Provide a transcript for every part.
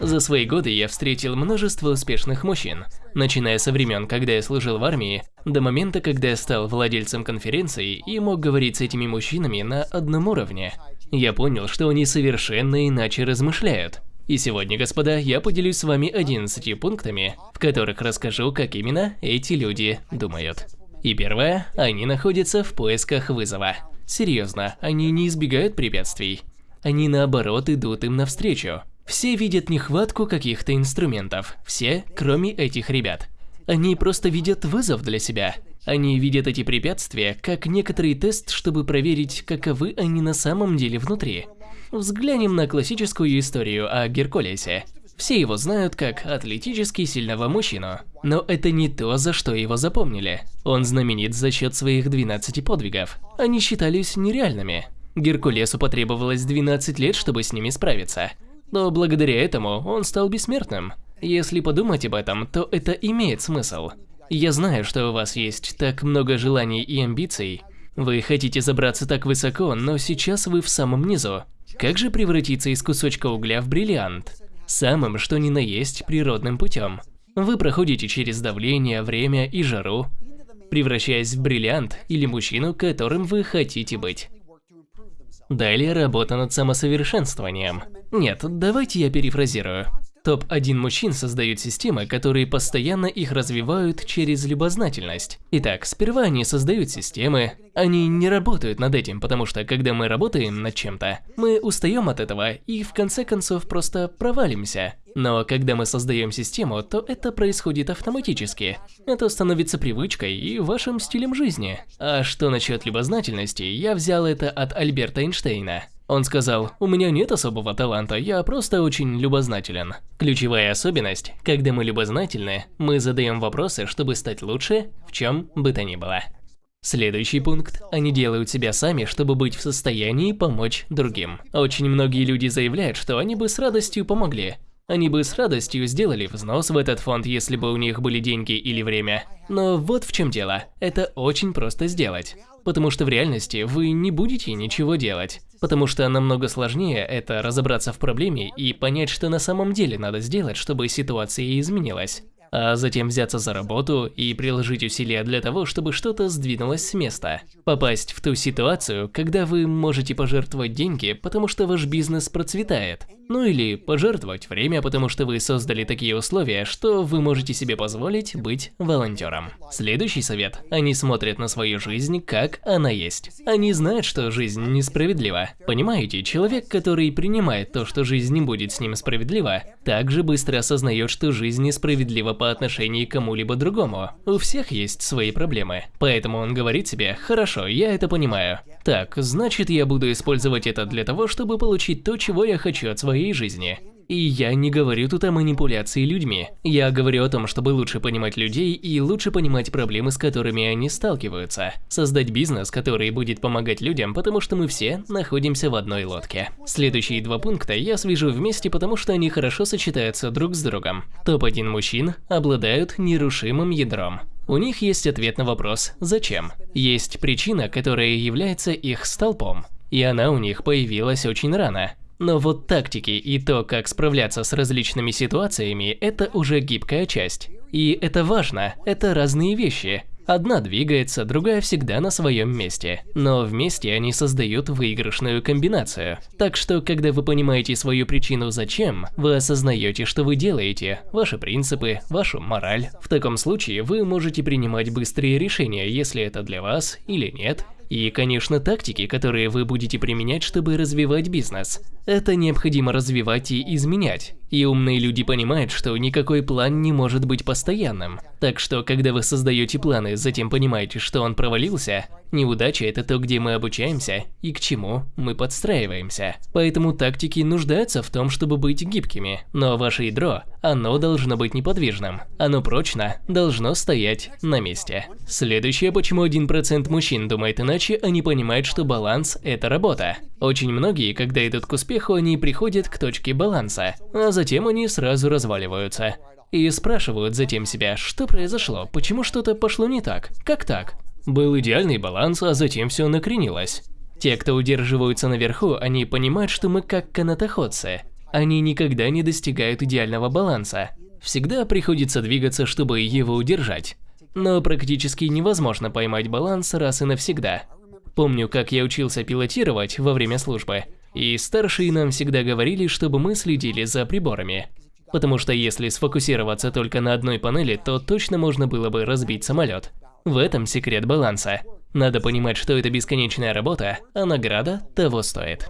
За свои годы я встретил множество успешных мужчин, начиная со времен, когда я служил в армии, до момента, когда я стал владельцем конференции и мог говорить с этими мужчинами на одном уровне. Я понял, что они совершенно иначе размышляют. И сегодня, господа, я поделюсь с вами 11 пунктами, в которых расскажу, как именно эти люди думают. И первое, они находятся в поисках вызова. Серьезно, они не избегают препятствий. Они наоборот идут им навстречу. Все видят нехватку каких-то инструментов, все, кроме этих ребят. Они просто видят вызов для себя. Они видят эти препятствия как некоторый тест, чтобы проверить, каковы они на самом деле внутри. Взглянем на классическую историю о Геркулесе. Все его знают как атлетически сильного мужчину. Но это не то, за что его запомнили. Он знаменит за счет своих 12 подвигов. Они считались нереальными. Геркулесу потребовалось 12 лет, чтобы с ними справиться. Но благодаря этому он стал бессмертным. Если подумать об этом, то это имеет смысл. Я знаю, что у вас есть так много желаний и амбиций. Вы хотите забраться так высоко, но сейчас вы в самом низу. Как же превратиться из кусочка угля в бриллиант? Самым, что ни на есть, природным путем. Вы проходите через давление, время и жару, превращаясь в бриллиант или мужчину, которым вы хотите быть. Далее работа над самосовершенствованием. Нет, давайте я перефразирую. Топ-1 мужчин создают системы, которые постоянно их развивают через любознательность. Итак, сперва они создают системы, они не работают над этим, потому что когда мы работаем над чем-то, мы устаем от этого и в конце концов просто провалимся. Но когда мы создаем систему, то это происходит автоматически. Это становится привычкой и вашим стилем жизни. А что насчет любознательности, я взял это от Альберта Эйнштейна. Он сказал, у меня нет особого таланта, я просто очень любознателен. Ключевая особенность, когда мы любознательны, мы задаем вопросы, чтобы стать лучше, в чем бы то ни было. Следующий пункт. Они делают себя сами, чтобы быть в состоянии помочь другим. Очень многие люди заявляют, что они бы с радостью помогли. Они бы с радостью сделали взнос в этот фонд, если бы у них были деньги или время. Но вот в чем дело. Это очень просто сделать. Потому что в реальности вы не будете ничего делать. Потому что намного сложнее это разобраться в проблеме и понять, что на самом деле надо сделать, чтобы ситуация изменилась. А затем взяться за работу и приложить усилия для того, чтобы что-то сдвинулось с места. Попасть в ту ситуацию, когда вы можете пожертвовать деньги, потому что ваш бизнес процветает. Ну или пожертвовать время, потому что вы создали такие условия, что вы можете себе позволить быть волонтером. Следующий совет. Они смотрят на свою жизнь, как она есть. Они знают, что жизнь несправедлива. Понимаете, человек, который принимает то, что жизнь не будет с ним справедлива, также быстро осознает, что жизнь несправедлива по отношению к кому-либо другому. У всех есть свои проблемы. Поэтому он говорит себе, хорошо, я это понимаю. Так, значит я буду использовать это для того, чтобы получить то, чего я хочу от своей своей жизни. И я не говорю тут о манипуляции людьми. Я говорю о том, чтобы лучше понимать людей и лучше понимать проблемы, с которыми они сталкиваются. Создать бизнес, который будет помогать людям, потому что мы все находимся в одной лодке. Следующие два пункта я свяжу вместе, потому что они хорошо сочетаются друг с другом. Топ-1 мужчин обладают нерушимым ядром. У них есть ответ на вопрос «Зачем?». Есть причина, которая является их столпом. И она у них появилась очень рано. Но вот тактики и то, как справляться с различными ситуациями, это уже гибкая часть. И это важно, это разные вещи. Одна двигается, другая всегда на своем месте. Но вместе они создают выигрышную комбинацию. Так что, когда вы понимаете свою причину зачем, вы осознаете, что вы делаете, ваши принципы, вашу мораль. В таком случае вы можете принимать быстрые решения, если это для вас или нет, и, конечно, тактики, которые вы будете применять, чтобы развивать бизнес. Это необходимо развивать и изменять. И умные люди понимают, что никакой план не может быть постоянным. Так что, когда вы создаете планы, затем понимаете, что он провалился, неудача – это то, где мы обучаемся и к чему мы подстраиваемся. Поэтому тактики нуждаются в том, чтобы быть гибкими. Но ваше ядро, оно должно быть неподвижным. Оно прочно должно стоять на месте. Следующее, почему 1% мужчин думает иначе, они понимают, что баланс – это работа. Очень многие, когда идут к успеху, они приходят к точке баланса, а затем они сразу разваливаются. И спрашивают затем себя, что произошло, почему что-то пошло не так, как так? Был идеальный баланс, а затем все накренилось. Те, кто удерживаются наверху, они понимают, что мы как канатоходцы. Они никогда не достигают идеального баланса. Всегда приходится двигаться, чтобы его удержать. Но практически невозможно поймать баланс раз и навсегда. Помню, как я учился пилотировать во время службы, и старшие нам всегда говорили, чтобы мы следили за приборами. Потому что если сфокусироваться только на одной панели, то точно можно было бы разбить самолет. В этом секрет баланса. Надо понимать, что это бесконечная работа, а награда того стоит.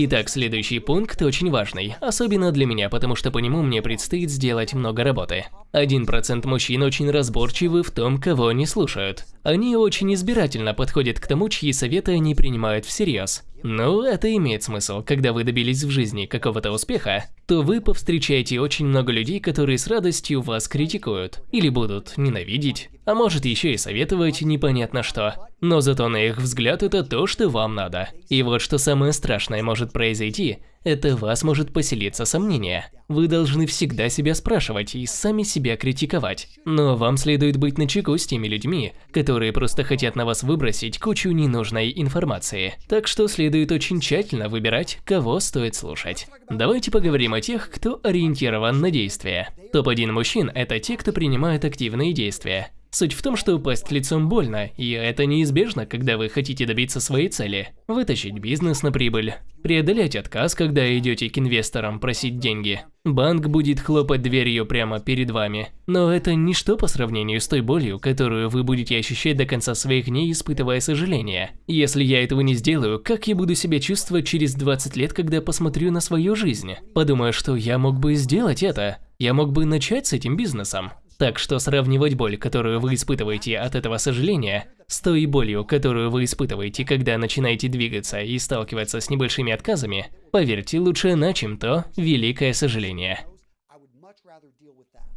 Итак, следующий пункт очень важный, особенно для меня, потому что по нему мне предстоит сделать много работы. 1% мужчин очень разборчивы в том, кого они слушают. Они очень избирательно подходят к тому, чьи советы они принимают всерьез. Ну, это имеет смысл. Когда вы добились в жизни какого-то успеха, то вы повстречаете очень много людей, которые с радостью вас критикуют. Или будут ненавидеть, а может еще и советовать непонятно что. Но зато на их взгляд это то, что вам надо. И вот что самое страшное может произойти, это вас может поселиться сомнение. Вы должны всегда себя спрашивать и сами себя критиковать. Но вам следует быть начеку с теми людьми, которые просто хотят на вас выбросить кучу ненужной информации. Так что следует очень тщательно выбирать, кого стоит слушать. Давайте поговорим о тех, кто ориентирован на действия. Топ-1 мужчин – это те, кто принимает активные действия. Суть в том, что упасть лицом больно, и это неизбежно, когда вы хотите добиться своей цели. Вытащить бизнес на прибыль, преодолеть отказ, когда идете к инвесторам просить деньги. Банк будет хлопать дверью прямо перед вами. Но это ничто по сравнению с той болью, которую вы будете ощущать до конца своих дней, испытывая сожаление. Если я этого не сделаю, как я буду себя чувствовать через 20 лет, когда посмотрю на свою жизнь? Подумаю, что я мог бы сделать это. Я мог бы начать с этим бизнесом. Так что сравнивать боль, которую вы испытываете от этого сожаления, с той болью, которую вы испытываете, когда начинаете двигаться и сталкиваться с небольшими отказами, поверьте, лучше на чем то великое сожаление.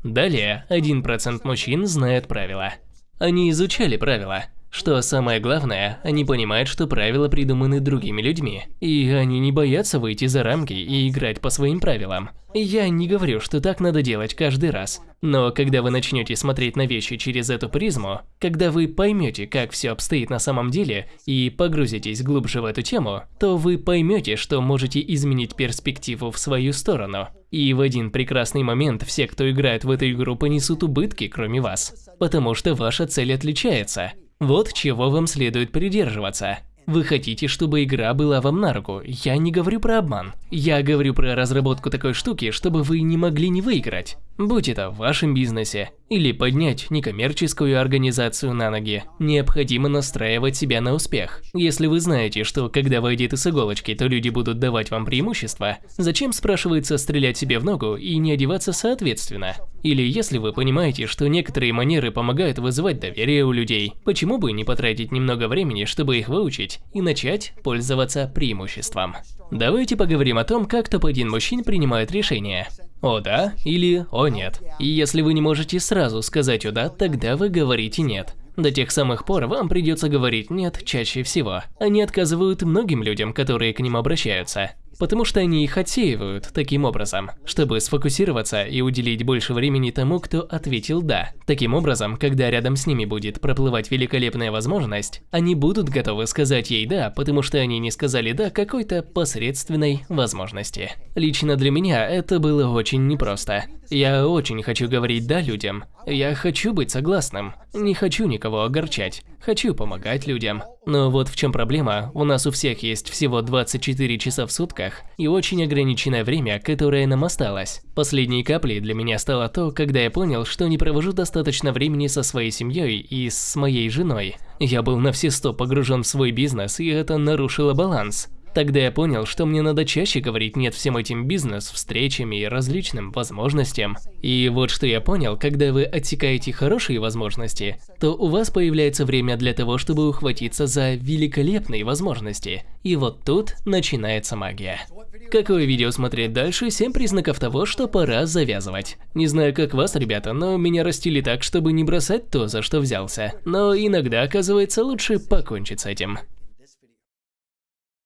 Далее, 1% мужчин знают правила. Они изучали правила. Что самое главное, они понимают, что правила придуманы другими людьми, и они не боятся выйти за рамки и играть по своим правилам. Я не говорю, что так надо делать каждый раз, но когда вы начнете смотреть на вещи через эту призму, когда вы поймете, как все обстоит на самом деле и погрузитесь глубже в эту тему, то вы поймете, что можете изменить перспективу в свою сторону. И в один прекрасный момент все, кто играет в эту игру, понесут убытки, кроме вас, потому что ваша цель отличается. Вот чего вам следует придерживаться. Вы хотите, чтобы игра была вам на руку. Я не говорю про обман. Я говорю про разработку такой штуки, чтобы вы не могли не выиграть. Будь это в вашем бизнесе или поднять некоммерческую организацию на ноги, необходимо настраивать себя на успех. Если вы знаете, что когда вы одеты с иголочки, то люди будут давать вам преимущество, зачем, спрашивается, стрелять себе в ногу и не одеваться соответственно? Или если вы понимаете, что некоторые манеры помогают вызывать доверие у людей, почему бы не потратить немного времени, чтобы их выучить и начать пользоваться преимуществом? Давайте поговорим о том, как топ-1 мужчин принимает решения. О да или о нет. И если вы не можете сразу сказать о да, тогда вы говорите нет. До тех самых пор вам придется говорить «нет» чаще всего. Они отказывают многим людям, которые к ним обращаются потому что они их отсеивают таким образом, чтобы сфокусироваться и уделить больше времени тому, кто ответил «да». Таким образом, когда рядом с ними будет проплывать великолепная возможность, они будут готовы сказать ей «да», потому что они не сказали «да» какой-то посредственной возможности. Лично для меня это было очень непросто. Я очень хочу говорить «да» людям. Я хочу быть согласным. Не хочу никого огорчать. Хочу помогать людям. Но вот в чем проблема, у нас у всех есть всего 24 часа в сутках и очень ограниченное время, которое нам осталось. Последней каплей для меня стало то, когда я понял, что не провожу достаточно времени со своей семьей и с моей женой. Я был на все сто погружен в свой бизнес, и это нарушило баланс. Тогда я понял, что мне надо чаще говорить «нет» всем этим бизнес, встречам и различным возможностям. И вот что я понял, когда вы отсекаете хорошие возможности, то у вас появляется время для того, чтобы ухватиться за великолепные возможности. И вот тут начинается магия. Какое видео смотреть дальше? 7 признаков того, что пора завязывать. Не знаю, как вас, ребята, но меня растили так, чтобы не бросать то, за что взялся. Но иногда, оказывается, лучше покончить с этим.